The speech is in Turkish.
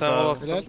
Tamam. Helal.